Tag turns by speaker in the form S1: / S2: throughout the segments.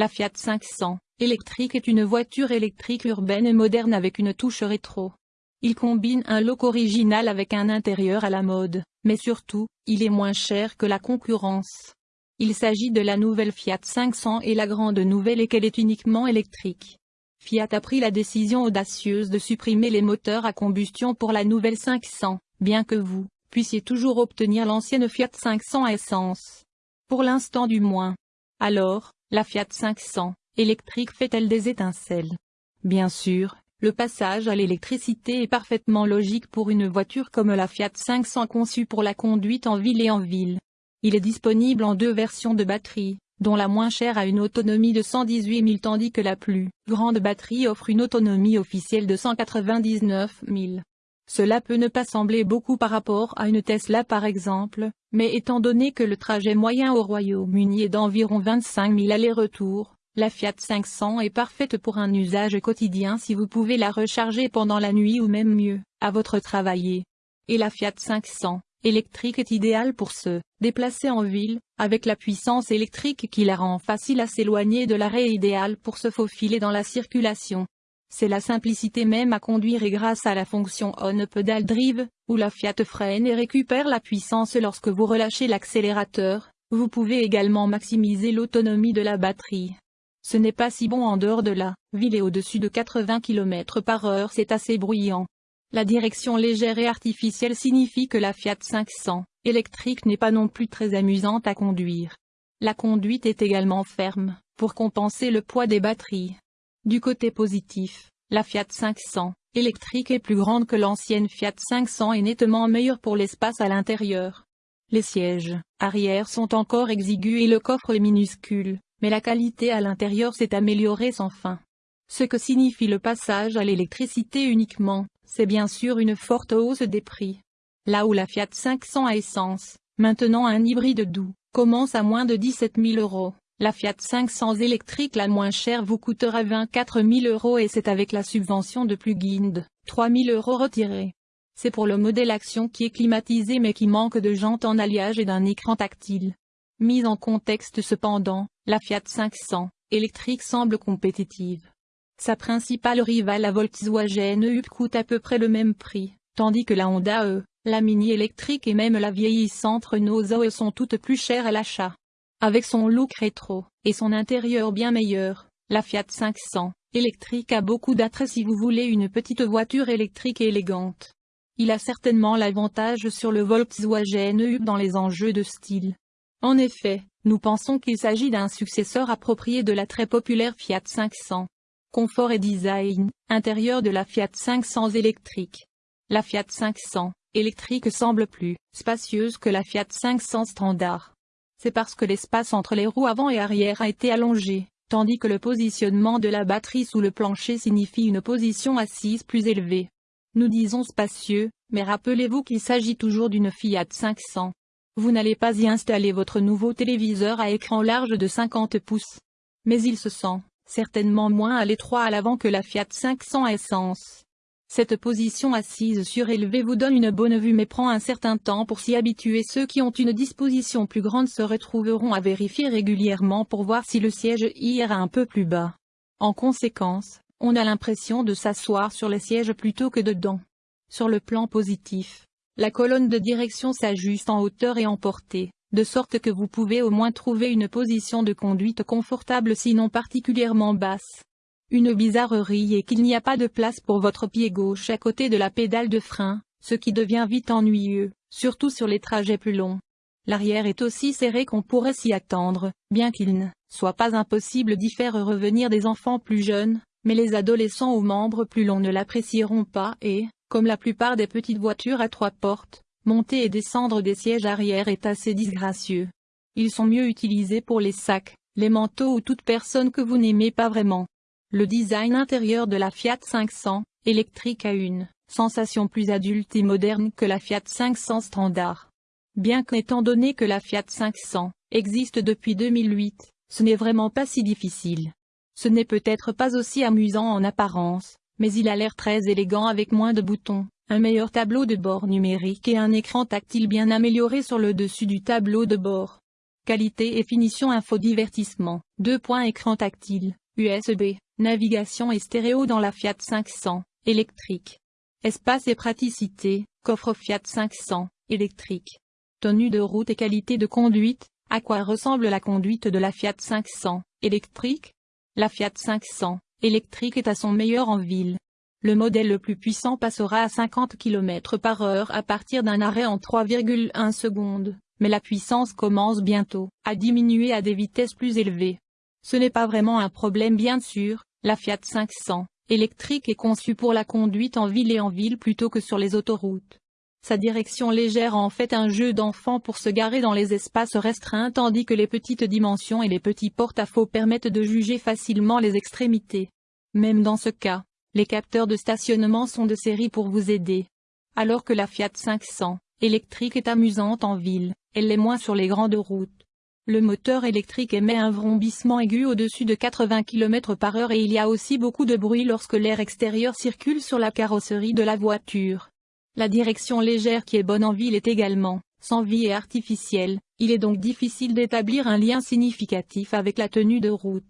S1: La Fiat 500 électrique est une voiture électrique urbaine et moderne avec une touche rétro. Il combine un look original avec un intérieur à la mode, mais surtout, il est moins cher que la concurrence. Il s'agit de la nouvelle Fiat 500 et la grande nouvelle est qu'elle est uniquement électrique. Fiat a pris la décision audacieuse de supprimer les moteurs à combustion pour la nouvelle 500, bien que vous puissiez toujours obtenir l'ancienne Fiat 500 à essence. Pour l'instant du moins. Alors, la Fiat 500 électrique fait-elle des étincelles? Bien sûr, le passage à l'électricité est parfaitement logique pour une voiture comme la Fiat 500 conçue pour la conduite en ville et en ville. Il est disponible en deux versions de batterie, dont la moins chère a une autonomie de 118 000 tandis que la plus grande batterie offre une autonomie officielle de 199 000. Cela peut ne pas sembler beaucoup par rapport à une Tesla par exemple, mais étant donné que le trajet moyen au Royaume-Uni est d'environ 25 000 allers-retours, la Fiat 500 est parfaite pour un usage quotidien si vous pouvez la recharger pendant la nuit ou même mieux, à votre travail. Et la Fiat 500 électrique est idéale pour se déplacer en ville, avec la puissance électrique qui la rend facile à s'éloigner de l'arrêt idéal pour se faufiler dans la circulation. C'est la simplicité même à conduire et grâce à la fonction On Pedal Drive, où la Fiat freine et récupère la puissance lorsque vous relâchez l'accélérateur, vous pouvez également maximiser l'autonomie de la batterie. Ce n'est pas si bon en dehors de la ville et au-dessus de 80 km par heure c'est assez bruyant. La direction légère et artificielle signifie que la Fiat 500 électrique n'est pas non plus très amusante à conduire. La conduite est également ferme, pour compenser le poids des batteries. Du côté positif, la Fiat 500 électrique est plus grande que l'ancienne Fiat 500 et nettement meilleure pour l'espace à l'intérieur. Les sièges arrière sont encore exigus et le coffre est minuscule, mais la qualité à l'intérieur s'est améliorée sans fin. Ce que signifie le passage à l'électricité uniquement, c'est bien sûr une forte hausse des prix. Là où la Fiat 500 à essence, maintenant un hybride doux, commence à moins de 17 000 euros, la Fiat 500 électrique la moins chère vous coûtera 24 000 euros et c'est avec la subvention de plug-in 3 000 euros retirés. C'est pour le modèle Action qui est climatisé mais qui manque de jantes en alliage et d'un écran tactile. Mise en contexte cependant, la Fiat 500 électrique semble compétitive. Sa principale rivale la Volkswagen Up coûte à peu près le même prix, tandis que la Honda E, la Mini électrique et même la vieillissante Renault Zoe sont toutes plus chères à l'achat. Avec son look rétro, et son intérieur bien meilleur, la Fiat 500 électrique a beaucoup d'attrait si vous voulez une petite voiture électrique élégante. Il a certainement l'avantage sur le Volkswagen Up dans les enjeux de style. En effet, nous pensons qu'il s'agit d'un successeur approprié de la très populaire Fiat 500. Confort et design, intérieur de la Fiat 500 électrique. La Fiat 500 électrique semble plus spacieuse que la Fiat 500 standard. C'est parce que l'espace entre les roues avant et arrière a été allongé, tandis que le positionnement de la batterie sous le plancher signifie une position assise plus élevée. Nous disons spacieux, mais rappelez-vous qu'il s'agit toujours d'une Fiat 500. Vous n'allez pas y installer votre nouveau téléviseur à écran large de 50 pouces. Mais il se sent certainement moins à l'étroit à l'avant que la Fiat 500 essence. Cette position assise surélevée vous donne une bonne vue mais prend un certain temps pour s'y habituer. Ceux qui ont une disposition plus grande se retrouveront à vérifier régulièrement pour voir si le siège ira un peu plus bas. En conséquence, on a l'impression de s'asseoir sur le siège plutôt que dedans. Sur le plan positif, la colonne de direction s'ajuste en hauteur et en portée de sorte que vous pouvez au moins trouver une position de conduite confortable sinon particulièrement basse. Une bizarrerie est qu'il n'y a pas de place pour votre pied gauche à côté de la pédale de frein, ce qui devient vite ennuyeux, surtout sur les trajets plus longs. L'arrière est aussi serré qu'on pourrait s'y attendre, bien qu'il ne soit pas impossible d'y faire revenir des enfants plus jeunes, mais les adolescents aux membres plus longs ne l'apprécieront pas et, comme la plupart des petites voitures à trois portes, Monter et descendre des sièges arrière est assez disgracieux. Ils sont mieux utilisés pour les sacs, les manteaux ou toute personne que vous n'aimez pas vraiment. Le design intérieur de la Fiat 500 électrique a une sensation plus adulte et moderne que la Fiat 500 standard. Bien qu'étant donné que la Fiat 500 existe depuis 2008, ce n'est vraiment pas si difficile. Ce n'est peut-être pas aussi amusant en apparence, mais il a l'air très élégant avec moins de boutons, un meilleur tableau de bord numérique et un écran tactile bien amélioré sur le dessus du tableau de bord. Qualité et finition info divertissement. 2 points écran tactile, USB, navigation et stéréo dans la Fiat 500, électrique. Espace et praticité, coffre Fiat 500, électrique. Tenue de route et qualité de conduite, à quoi ressemble la conduite de la Fiat 500, électrique? La Fiat 500, électrique est à son meilleur en ville. Le modèle le plus puissant passera à 50 km par heure à partir d'un arrêt en 3,1 secondes, mais la puissance commence bientôt à diminuer à des vitesses plus élevées. Ce n'est pas vraiment un problème bien sûr, la Fiat 500, électrique est conçue pour la conduite en ville et en ville plutôt que sur les autoroutes. Sa direction légère en fait un jeu d'enfant pour se garer dans les espaces restreints tandis que les petites dimensions et les petits porte-à-faux permettent de juger facilement les extrémités. Même dans ce cas, les capteurs de stationnement sont de série pour vous aider. Alors que la Fiat 500, électrique est amusante en ville, elle l'est moins sur les grandes routes. Le moteur électrique émet un vrombissement aigu au-dessus de 80 km par heure et il y a aussi beaucoup de bruit lorsque l'air extérieur circule sur la carrosserie de la voiture. La direction légère qui est bonne en ville est également, sans vie et artificielle, il est donc difficile d'établir un lien significatif avec la tenue de route.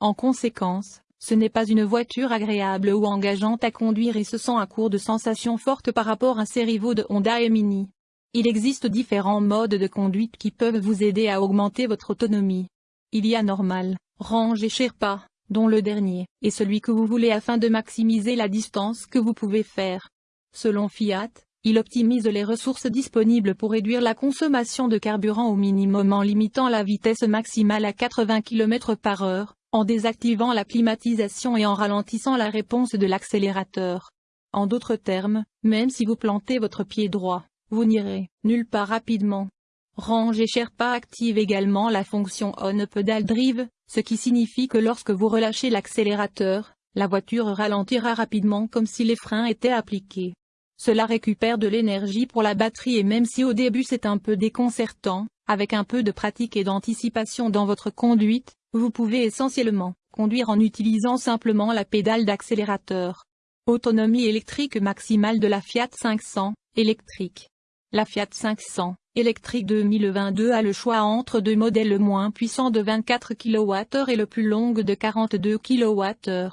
S1: En conséquence, ce n'est pas une voiture agréable ou engageante à conduire et se sent à court de sensations fortes par rapport à ses rivaux de Honda et Mini. Il existe différents modes de conduite qui peuvent vous aider à augmenter votre autonomie. Il y a normal, range et Sherpa, dont le dernier est celui que vous voulez afin de maximiser la distance que vous pouvez faire. Selon Fiat, il optimise les ressources disponibles pour réduire la consommation de carburant au minimum en limitant la vitesse maximale à 80 km par heure, en désactivant la climatisation et en ralentissant la réponse de l'accélérateur. En d'autres termes, même si vous plantez votre pied droit, vous n'irez nulle part rapidement. Range et Sherpa active également la fonction On Pedal Drive, ce qui signifie que lorsque vous relâchez l'accélérateur, la voiture ralentira rapidement comme si les freins étaient appliqués. Cela récupère de l'énergie pour la batterie et même si au début c'est un peu déconcertant, avec un peu de pratique et d'anticipation dans votre conduite, vous pouvez essentiellement conduire en utilisant simplement la pédale d'accélérateur. Autonomie électrique maximale de la Fiat 500, électrique. La Fiat 500, électrique 2022 a le choix entre deux modèles le moins puissant de 24 kWh et le plus long de 42 kWh.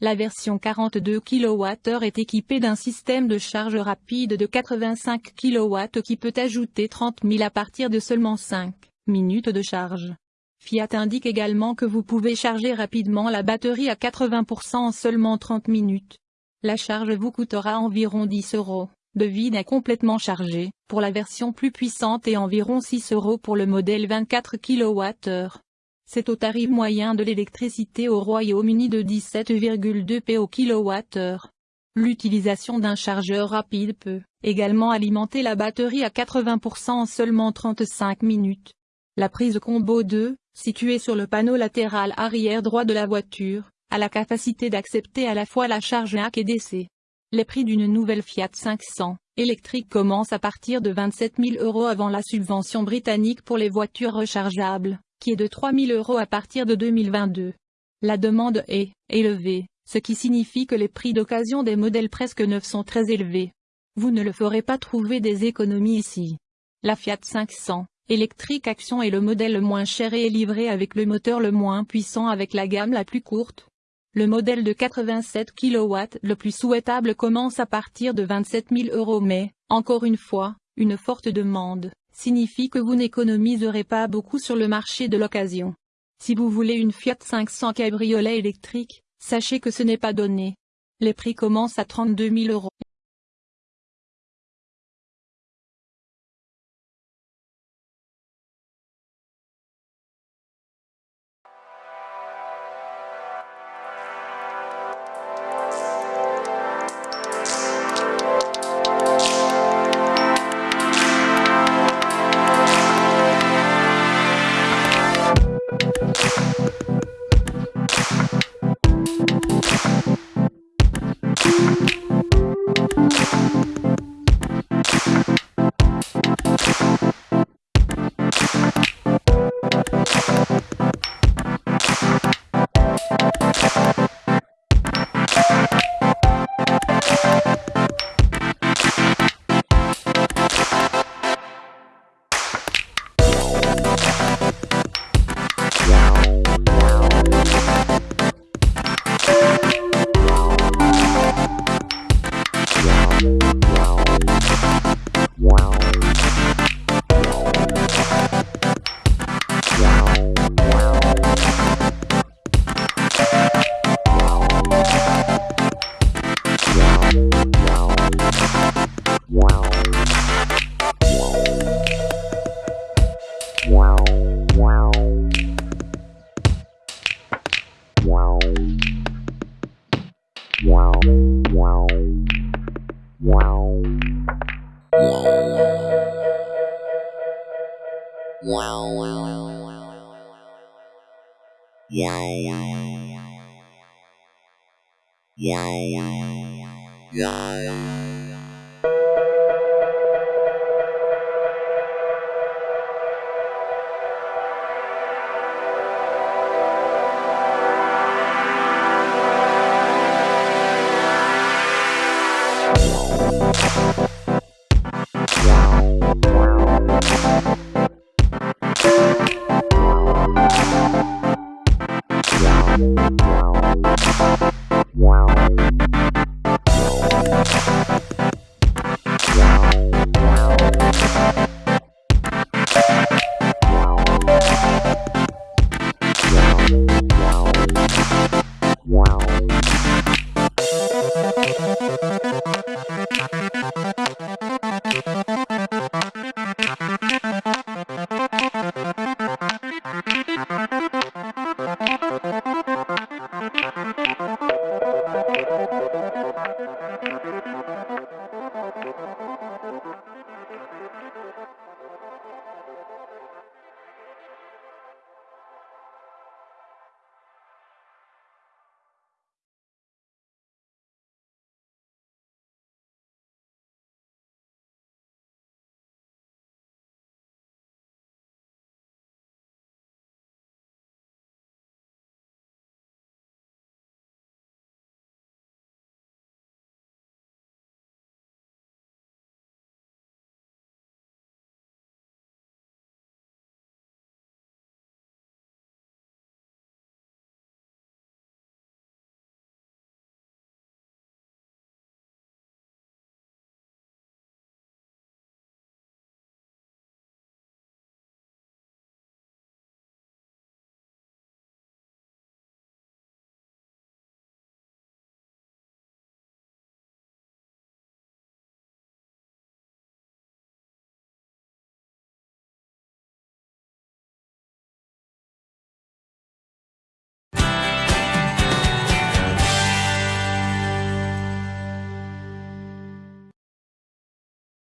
S1: La version 42 kWh est équipée d'un système de charge rapide de 85 kW qui peut ajouter 30 000 à partir de seulement 5 minutes de charge. Fiat indique également que vous pouvez charger rapidement la batterie à 80% en seulement 30 minutes. La charge vous coûtera environ 10 euros, de vide à complètement chargé, pour la version plus puissante et environ 6 euros pour le modèle 24 kWh. C'est au tarif moyen de l'électricité au Royaume-Uni de 17,2 p kWh. L'utilisation d'un chargeur rapide peut également alimenter la batterie à 80% en seulement 35 minutes. La prise combo 2, située sur le panneau latéral arrière droit de la voiture, a la capacité d'accepter à la fois la charge AC et DC. Les prix d'une nouvelle Fiat 500 électrique commencent à partir de 27 000 euros avant la subvention britannique pour les voitures rechargeables qui est de 3 000 euros à partir de 2022. La demande est élevée, ce qui signifie que les prix d'occasion des modèles presque neufs sont très élevés. Vous ne le ferez pas trouver des économies ici. La Fiat 500 électrique Action est le modèle le moins cher et est livré avec le moteur le moins puissant avec la gamme la plus courte. Le modèle de 87 kW le plus souhaitable commence à partir de 27 000 euros mais, encore une fois, une forte demande signifie que vous n'économiserez pas beaucoup sur le marché de l'occasion. Si vous voulez une Fiat 500 cabriolet électrique, sachez que ce n'est pas donné. Les prix commencent à 32 000 euros.
S2: Yeah.